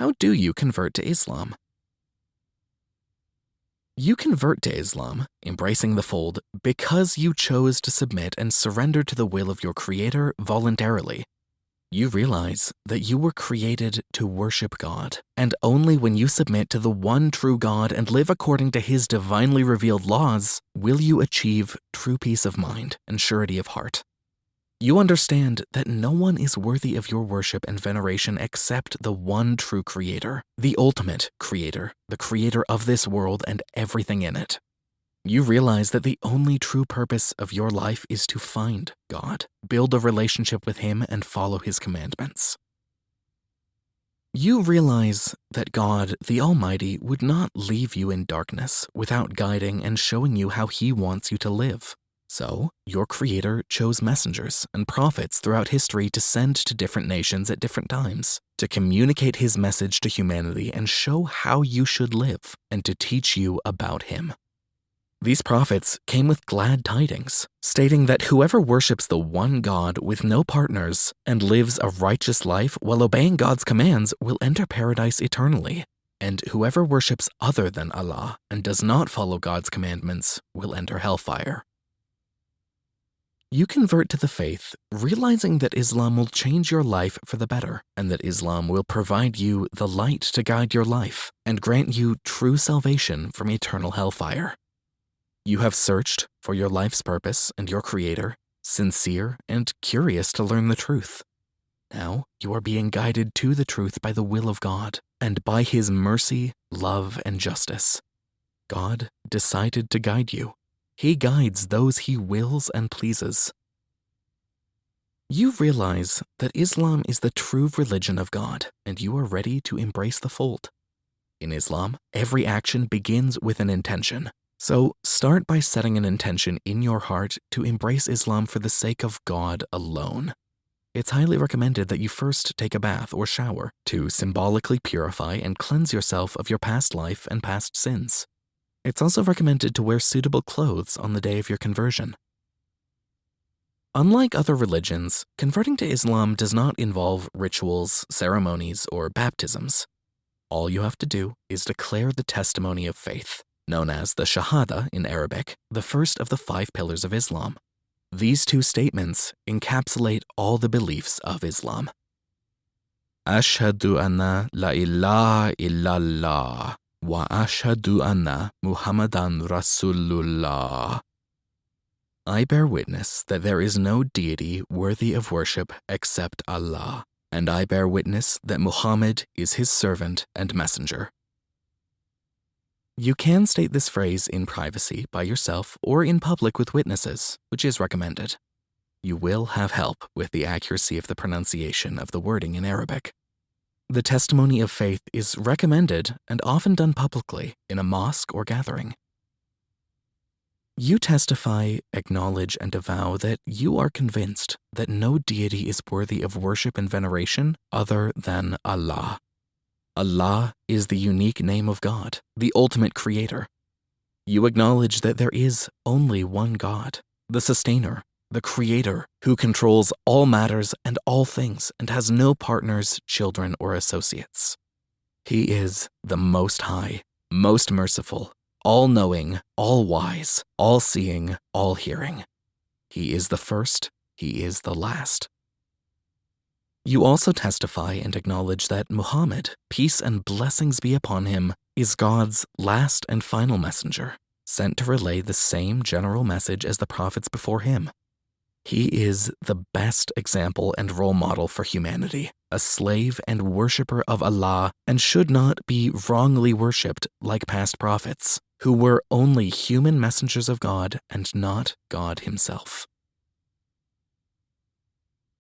how do you convert to Islam? You convert to Islam, embracing the fold, because you chose to submit and surrender to the will of your Creator voluntarily. You realize that you were created to worship God, and only when you submit to the one true God and live according to His divinely revealed laws will you achieve true peace of mind and surety of heart. You understand that no one is worthy of your worship and veneration except the one true creator, the ultimate creator, the creator of this world and everything in it. You realize that the only true purpose of your life is to find God, build a relationship with Him, and follow His commandments. You realize that God, the Almighty, would not leave you in darkness without guiding and showing you how He wants you to live. So, your creator chose messengers and prophets throughout history to send to different nations at different times, to communicate his message to humanity and show how you should live, and to teach you about him. These prophets came with glad tidings, stating that whoever worships the one God with no partners and lives a righteous life while obeying God's commands will enter paradise eternally. And whoever worships other than Allah and does not follow God's commandments will enter hellfire. You convert to the faith, realizing that Islam will change your life for the better, and that Islam will provide you the light to guide your life and grant you true salvation from eternal hellfire. You have searched for your life's purpose and your creator, sincere and curious to learn the truth. Now you are being guided to the truth by the will of God and by his mercy, love, and justice. God decided to guide you he guides those he wills and pleases. You realize that Islam is the true religion of God, and you are ready to embrace the fold. In Islam, every action begins with an intention. So start by setting an intention in your heart to embrace Islam for the sake of God alone. It's highly recommended that you first take a bath or shower to symbolically purify and cleanse yourself of your past life and past sins. It's also recommended to wear suitable clothes on the day of your conversion. Unlike other religions, converting to Islam does not involve rituals, ceremonies, or baptisms. All you have to do is declare the testimony of faith, known as the Shahada in Arabic, the first of the five pillars of Islam. These two statements encapsulate all the beliefs of Islam. Ashhadu anna la ilaha illallah Wa ashhadu anna Muhammadan Rasulullah. I bear witness that there is no deity worthy of worship except Allah, and I bear witness that Muhammad is his servant and messenger. You can state this phrase in privacy by yourself or in public with witnesses, which is recommended. You will have help with the accuracy of the pronunciation of the wording in Arabic. The testimony of faith is recommended and often done publicly in a mosque or gathering. You testify, acknowledge, and avow that you are convinced that no deity is worthy of worship and veneration other than Allah. Allah is the unique name of God, the ultimate creator. You acknowledge that there is only one God, the sustainer, the Creator, who controls all matters and all things and has no partners, children, or associates. He is the Most High, most merciful, all knowing, all wise, all seeing, all hearing. He is the first, He is the last. You also testify and acknowledge that Muhammad, peace and blessings be upon him, is God's last and final messenger, sent to relay the same general message as the prophets before him he is the best example and role model for humanity, a slave and worshiper of Allah, and should not be wrongly worshipped like past prophets, who were only human messengers of God and not God himself.